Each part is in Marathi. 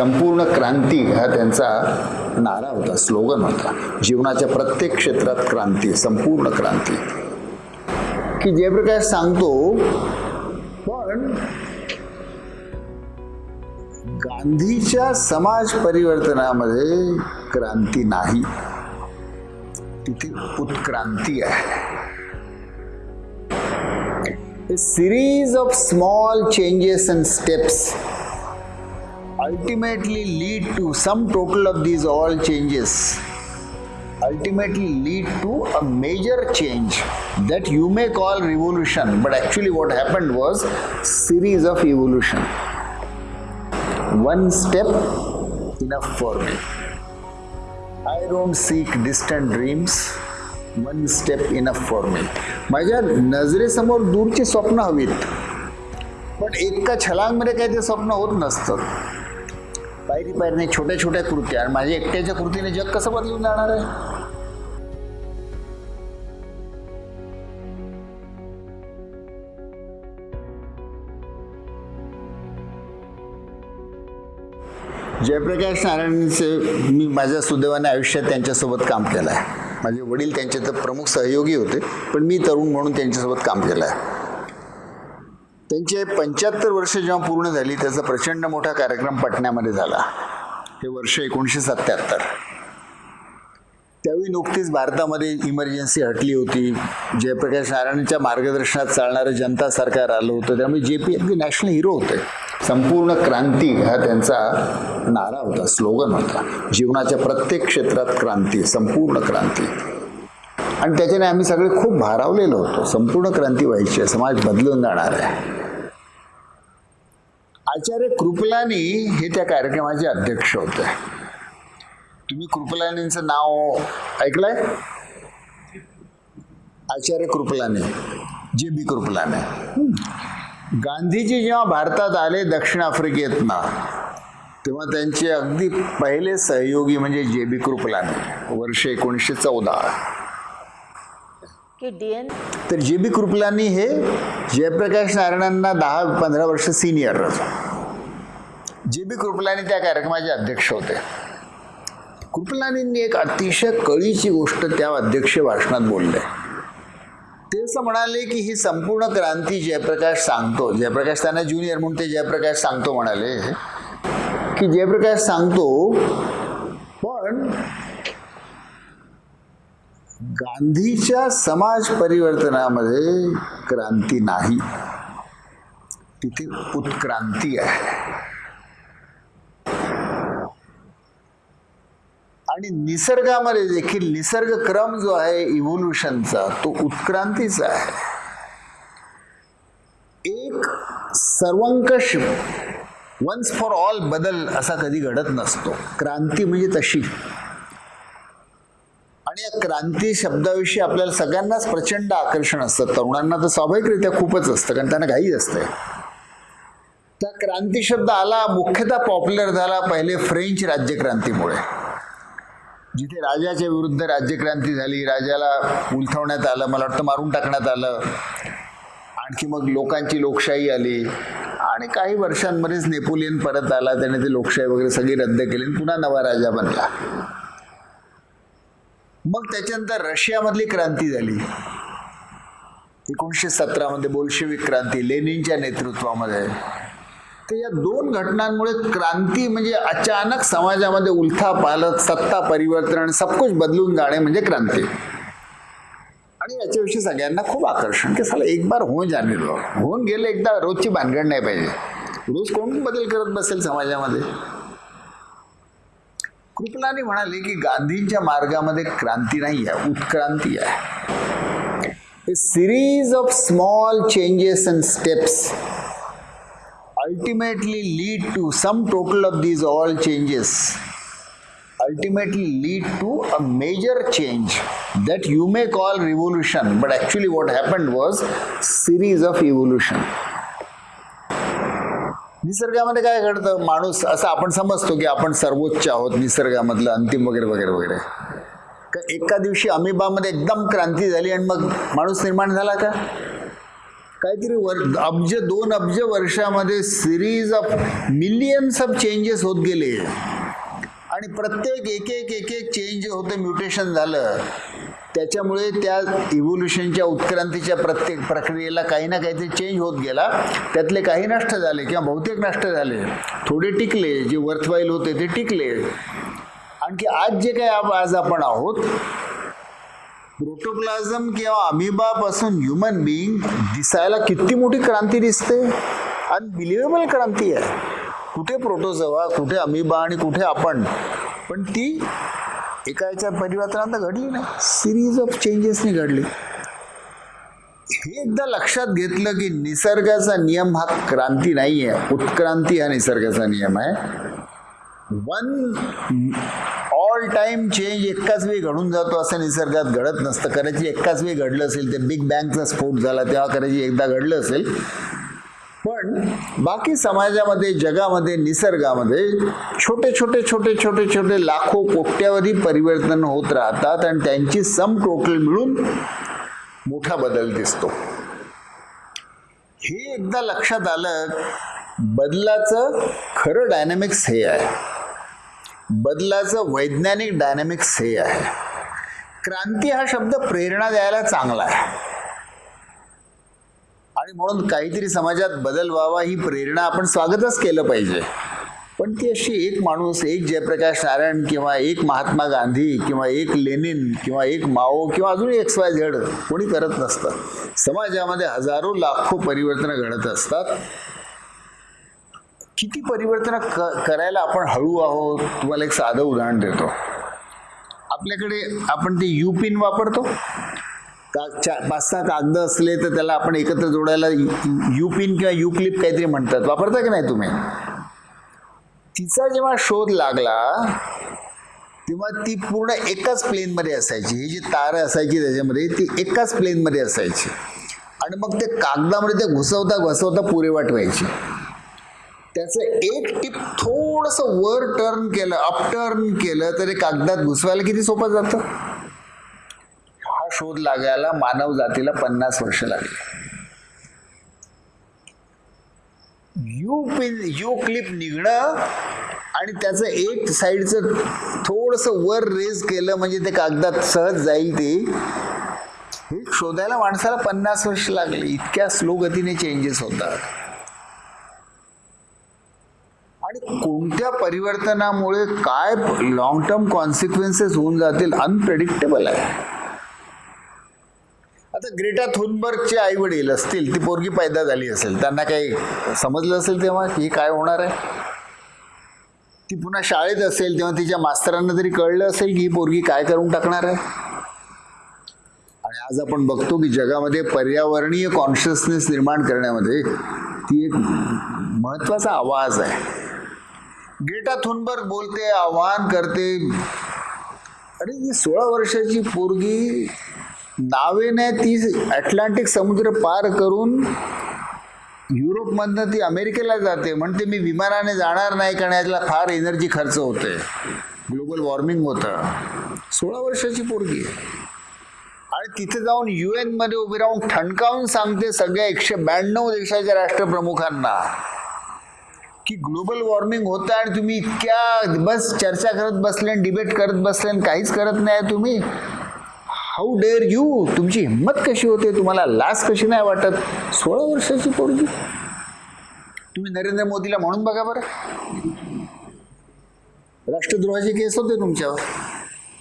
संपूर्ण क्रांती हा त्यांचा नारा होता स्लोगन होता. जीवनाच्या प्रत्येक क्षेत्रात क्रांती संपूर्ण क्रांती. की जयप्रकाश सांगतो पण गांधीच्या समाज परिवर्तनामध्ये क्रांती नाही. तिथे उत्क्रांती आहे. Series of small changes and steps ultimately lead to some total of these all changes ultimately lead to a major change that you may call revolution but actually what happened was series of evolution one step enough for me I don't seek distant dreams one step enough for me माझ्या नजरेसमोर दूरची स्वप्न हवीत पण एका छलांगमध्ये काही ते स्वप्न होत नसतं पायरी पायरीने छोट्या छोट्या कृत्या आणि माझ्या एकट्याच्या कृतीने जग कसं बदलून जाणार आहे? जयप्रकाश नारायणचे मी माझ्या सुदैवाने आयुष्यात त्यांच्यासोबत काम केलं आहे माझे वडील त्यांचे तर प्रमुख सहयोगी होते पण मी तरुण म्हणून त्यांच्यासोबत काम केलं आहे त्यांचे पंच्याहत्तर वर्ष जेव्हा पूर्ण झाली त्याचा प्रचंड मोठा कार्यक्रम पटण्यामध्ये झाला. हे वर्ष एकोणीसशे सत्याहत्तर. त्यावेळी नुकतीच भारतामध्ये इमर्जन्सी हटली होती. जयप्रकाश नारायणच्या मार्गदर्शनात चालणारं जनता सरकार आलं होतं. त्यामुळे जे पी अगदी नॅशनल हिरो होते. संपूर्ण क्रांती हा त्यांचा नारा होता स्लोगन होता. जीवनाच्या प्रत्येक क्षेत्रात क्रांती संपूर्ण क्रांती. आणि त्याच्याने आम्ही सगळे खूप भारावलेलो होतो. संपूर्ण क्रांती व्हायची. आहे समाज बदलून जाणार आहे. आचार्य कृपलानी हे त्या कार्यक्रमाचे अध्यक्ष होते. तुम्ही कृपलानींचं नाव ऐकलंय? आचार्य कृपलानी जे बी कृपलानी. गांधीजी जेव्हा भारतात आले दक्षिण आफ्रिकेतनं तेव्हा त्यांचे अगदी पहिले सहयोगी म्हणजे जे बी कृपलानी वर्ष एकोणीसशे चौदा. की डी एन तर जे बी कृपलानी हे जयप्रकाश नारायणांना दहा पंधरा वर्ष सिनियर जे बी कृपलानी त्या कार्यक्रमाचे अध्यक्ष होते. कृपलानींनी एक अतिशय कळीची गोष्ट त्या अध्यक्ष भाषणात बोलले. ते असं म्हणाले की ही संपूर्ण क्रांती जयप्रकाश सांगतो. जयप्रकाश त्यांना ज्युनियर म्हणून ते जयप्रकाश सांगतो म्हणाले. की जयप्रकाश सांगतो पण गांधीच्या समाज परिवर्तनामध्ये क्रांती नाही. तिथे उत्क्रांती आहे. आणि निसर्गामध्ये देखील निसर्ग क्रम जो आहे इव्होल्युशनचा तो उत्क्रांतीचा आहे. एक सर्वंकष वन्स फॉर ऑल बदल असा कधी घडत नसतो. क्रांती म्हणजे तशी. आणि या क्रांती शब्दाविषयी आपल्याला सगळ्यांनाच प्रचंड आकर्षण असतं. तरुणांना तर स्वाभाविकरित्या खूपच असतं कारण त्यांना घाई असते. त्या क्रांती शब्द आला मुख्यतः पॉप्युलर झाला पहिले फ्रेंच राज्यक्रांतीमुळे. जिथे राजाच्या विरुद्ध राज्यक्रांती झाली राजाला उलथवण्यात आलं मला वाटतं मारून टाकण्यात आलं. आणखी मग लोकांची लोकशाही आली. आणि काही वर्षांमध्येच नेपोलियन परत आला त्याने ते लोकशाही वगैरे सगळी रद्द केली आणि पुन्हा नवा राजा बनला. मग त्याच्यानंतर रशियामधली क्रांती झाली. एकोणीसशे सतरामध्ये बोल्शेविक क्रांती लेनिनच्या नेतृत्वामध्ये. तर या दोन घटनांमुळे क्रांती म्हणजे अचानक समाजामध्ये उलथा पालक सत्ता परिवर्तन सबकुछ बदलून जाणे म्हणजे क्रांती. आणि याच्याविषयी सगळ्यांना खूप आकर्षण की साला एक बार होऊन जाणे होऊन गेले एकदा रोजची भानगड नाही पाहिजे. रोज कोण बदल करत बसेल समाजामध्ये? कृपलानी म्हणाले की गांधींच्या मार्गामध्ये क्रांती नाही आहे उत्क्रांती आहे a series of small changes and steps ultimately lead to some total of these all changes ultimately lead to a major change that you may call revolution but actually what happened was series of evolution निसर्गामध्ये काय घडतं? माणूस असं आपण समजतो की आपण सर्वोच्च आहोत निसर्गामधलं अंतिम वगैरे वगैरे वगैरे. का एका दिवशी अमिबामध्ये एकदम क्रांती झाली आणि मग माणूस निर्माण झाला का? काहीतरी वर अब्ज दोन अब्ज वर्षामध्ये series of millions of changes होत गेले. आणि प्रत्येक एक एक एक एक चेंज होते होतं म्युटेशन झालं. त्याच्यामुळे त्या इव्होल्युशनच्या उत्क्रांतीच्या प्रत्येक प्रक्रियेला काही ना काहीतरी चेंज होत गेला. त्यातले काही नष्ट झाले किंवा बहुतेक नष्ट झाले. थोडे टिकले जे वर्थवाईल होते ते टिकले. आणखी आज जे काही आज आपण आहोत प्रोटोप्लाझम किंवा अमिबापासून ह्युमन बिईंग दिसायला किती मोठी क्रांती दिसते? अनबिलिव्हेबल क्रांती आहे. कुठे प्रोटोझोवा कुठे अमिबा आणि कुठे आपण. पण ती एका याच्या परिवर्तनात घडली नाही सिरीज ऑफ चेंजेसनी घडली. हे एकदा लक्षात घेतलं की निसर्गाचा नियम हा क्रांती नाही आहे उत्क्रांती हा निसर्गाचा नियम आहे. वन ऑल टाइम चेंज एकाच वेळी घडून जातो असं निसर्गात घडत नसतं. करायची एकाच वेळी घडलं असेल ते बिग बँगचा स्फोट झाला तेव्हा करायची एकदा घडलं असेल पण बाकी समाजामध्ये जगामध्ये निसर्गामध्ये छोटे छोटे छोटे छोटे छोटे लाखो कोट्यावधी परिवर्तन होत राहतात आणि त्यांची सम टोटल मिळून मोठा बदल दिसतो. हे एकदा लक्षात आलं बदलाचं खरं डायनॅमिक्स हे आहे. बदलाचं वैज्ञानिक डायनॅमिक्स हे आहे. क्रांती हा शब्द प्रेरणा द्यायला चांगला आहे. आणि म्हणून काहीतरी समाजात बदल व्हावा ही प्रेरणा आपण स्वागतच केलं पाहिजे. पण ती अशी एक माणूस एक जयप्रकाश नारायण किंवा एक महात्मा गांधी किंवा एक लेनिन किंवा एक माओ किंवा अजून एक्स वाय झेड कोणी करत नसतं. समाजामध्ये हजारो लाखो परिवर्तनं घडत असतात. किती परिवर्तन क करायला आपण हळू आहोत? तुम्हाला एक साधं उदाहरण देतो. आपल्याकडे आपण ते यू पिन वापरतो. का चार पाच सहा कागद असले तर त्याला आपण एकत्र जोडायला युपिन किंवा युक्लिप काहीतरी म्हणतात. वापरता की नाही तुम्ही? तिचा जेव्हा शोध लागला तेव्हा ती पूर्ण एकाच प्लेनमध्ये असायची. ही जी तार असायची त्याच्यामध्ये ती एकाच प्लेनमध्ये असायची. आणि मग ते कागदामध्ये ते घुसवता घुसवता पुरेवाट व्हायची त्याचं एक टिप थोडंसं वर टर्न केलं अपटर्न केलं तरी कागदात घुसवायला किती सोपं जातं? शोध लागायला मानव जातीला पन्नास वर्ष लागली. यू पिन यू क्लिप निघणं आणि त्याचं एक साईडचं थोडंसं वर रेज केलं म्हणजे ते कागदात सहज जाईल ते हे शोधायला माणसाला पन्नास वर्ष लागले. इतक्या स्लो गतीने चेंजेस होतात. आणि कोणत्या परिवर्तनामुळे काय लॉंग टर्म कॉन्सिक्वेन्सेस होऊन जातील? अनप्रेडिक्टेबल आहे. आता ग्रेटा थुनबर्गचे आई वडील असतील ती पोरगी पैदा झाली असेल त्यांना काही समजलं असेल तेव्हा की काय होणार आहे? ती पुन्हा शाळेत असेल तेव्हा तिच्या मास्तरांना तरी कळलं असेल की ही पोरगी काय करून टाकणार आहे? आणि आज आपण बघतो की जगामध्ये पर्यावरणीय कॉन्शियसनेस निर्माण करण्यामध्ये ती एक महत्त्वाचा आवाज आहे. ग्रेटा थुनबर्ग बोलते आवाहन करते अरे ही सोळा वर्षाची पोरगी नावेने ती अटलांटिक समुद्र पार करून युरोपमधनं ती अमेरिकेला जाते. म्हणते मी विमानाने जाणार नाही कारण याला फार एनर्जी खर्च होते ग्लोबल वॉर्मिंग होतं. सोळा वर्षाची पोरगी आणि तिथे जाऊन यू एनमध्ये उभी राहून ठणकावून सांगते सगळ्या एकशे ब्याण्णव देशाच्या राष्ट्रप्रमुखांना की ग्लोबल वॉर्मिंग होतं आणि तुम्ही इतक्या बस चर्चा करत बसले डिबेट करत बसले काहीच करत नाही तुम्ही. हाऊ डेअर यू तुमची हिंमत कशी होते? तुम्हाला लाच कशी नाही वाटत? सोळा वर्षाची पोरगी. तुम्ही नरेंद्र मोदीला म्हणून बघा बरं. राष्ट्रद्रोहाचे केस होते तुमच्यावर.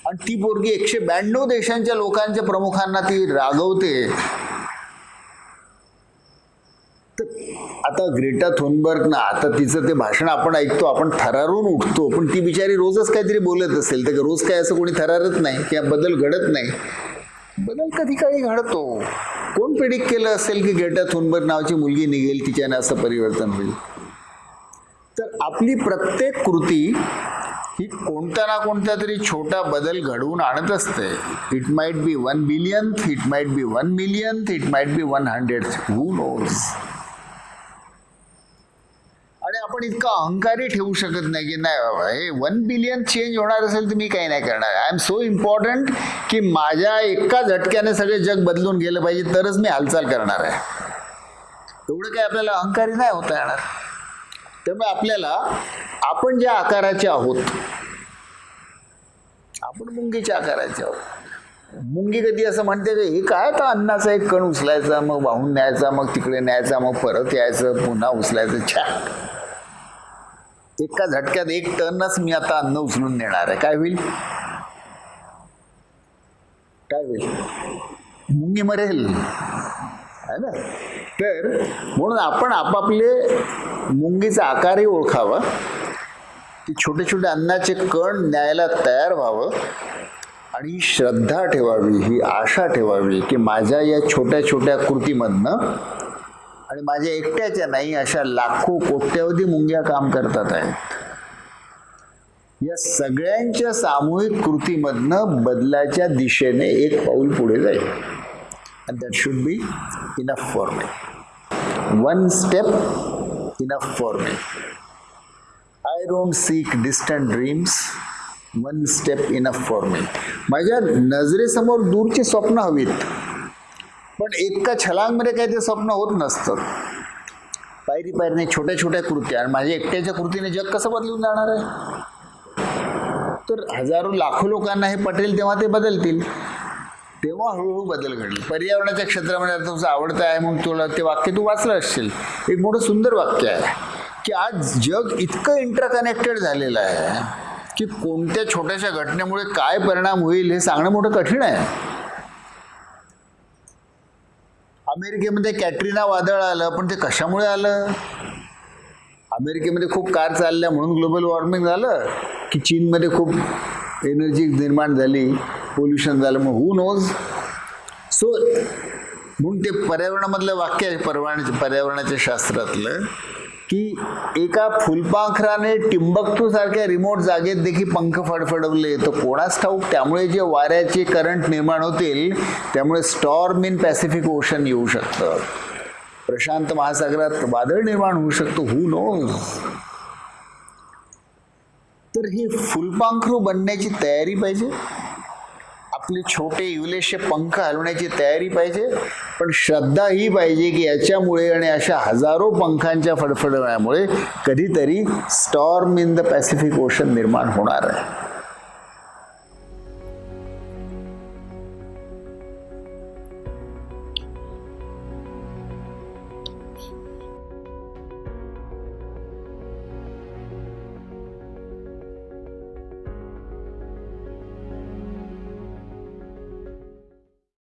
आणि ती पोरगी एकशे ब्याण्णव देशांच्या लोकांच्या प्रमुखांना ती रागवते. आता ग्रेटा थोनबर्ग ना आता तिचं ते भाषण आपण ऐकतो आपण थरारून उठतो पण ती बिचारी रोजच काहीतरी बोलत असेल तर रोज काय असं कोणी थरारत नाही किंवा बदल घडत नाही. बदल कधी काळी घडतो. कोण प्रिडिक्ट केलं असेल की ग्रेटा थोनबर्ग नावाची मुलगी निघेल तिच्याने असं परिवर्तन होईल? तर आपली प्रत्येक कृती ही कोणता ना कोणता तरी छोटा बदल घडवून आणत असते. It might be one billion it might be one million it might be one hundred who knows आपण इतका अहंकारी ठेवू शकत नाही की नाही बाबा हे वन बिलियन चेंज होणार असेल तर मी काही नाही करणार. आय एम सो इम्पॉर्टंट की माझ्या एका झटक्याने सगळे जग बदलून गेलं पाहिजे तरच मी हालचाल करणार आहे. एवढं काही आपल्याला अहंकारी नाही होता येणार. त्यामुळे आपल्याला आपण ज्या आकाराचे आहोत आपण मुंगीच्या आकाराचे आहोत. मुंगी कधी असं म्हणते की हे काय तर अन्नाचा एक कण उचलायचा मग वाहून न्यायचा मग तिकडे न्यायचा मग परत यायचं पुन्हा उचलायचं. छान एका झटक्यात एक टनच मी आता अन्न उचलून नेणार आहे. काय होईल? काय होईल? मुंगी मरेल. है ना? तर म्हणून आपण आपापले मुंगीचा आकारही ओळखावा. की छोटे छोटे अन्नाचे कण न्यायला तयार व्हावं. आणि श्रद्धा ठेवावी ही आशा ठेवावी की माझ्या या छोट्या छोट्या कृतीमधनं आणि माझ्या एकट्याच्या नाही अशा लाखो कोट्यवधी मुंग्या काम करतात आहेत. या सगळ्यांच्या सामूहिक कृतीमधनं बदलाच्या दिशेने एक पाऊल पुढे जाईल. And that should be enough for me one step enough for me I don't seek distant dreams one step enough for me माझ्या नजरेसमोर दूरची स्वप्न हवीत. पण एका छलांगमध्ये काही ते स्वप्न होत नसतं. पायरी पायरीने छोट्या छोट्या कृत्या आणि माझ्या एकट्याच्या कृतीने जग कसं बदलून जाणार आहे? तर हजारो लाखो लोकांना हे पटेल तेव्हा ते बदलतील. तेव्हा हळूहळू बदल घडले. पर्यावरणाच्या क्षेत्रामध्ये आता तुझं आवडतं आहे म्हणून तुला ते वाक्य तू वाचलं असशील. एक मोठं सुंदर वाक्य आहे की आज जग इतकं इंटरकनेक्टेड झालेलं आहे की कोणत्या छोट्याशा घटनेमुळे काय परिणाम होईल हे सांगणं मोठं कठीण आहे. अमेरिकेमध्ये कॅटरीना वादळ आलं पण ते कशामुळे आलं? अमेरिकेमध्ये खूप कार चालल्या म्हणून ग्लोबल वॉर्मिंग झालं की चीनमध्ये खूप एनर्जी निर्माण झाली पोल्युशन झालं मग हू नोज सो म्हणून ते पर्यावरणामधलं वाक्य आहे पर्यावरणाच्या पर्यावरणाच्या शास्त्रातलं. की एका फुलपाखराने टिंबकटू सारख्या रिमोट जागेत देखील पंख फडफडवले. तर कोणास ठाऊक त्यामुळे जे वाऱ्याचे करंट निर्माण होतील त्यामुळे स्टॉर्म इन पॅसिफिक ओशन येऊ शकतं. प्रशांत महासागरात वादळ निर्माण होऊ शकतो. हू नोज तर हे फुलपाखरू बनण्याची तयारी पाहिजे. आपले छोटे इवलेशे पंख हलवण्याची तयारी पाहिजे पण श्रद्धा ही पाहिजे की याच्यामुळे आणि अशा हजारो पंखांच्या फडफडण्यामुळे कधीतरी storm in the Pacific Ocean निर्माण होणार आहे.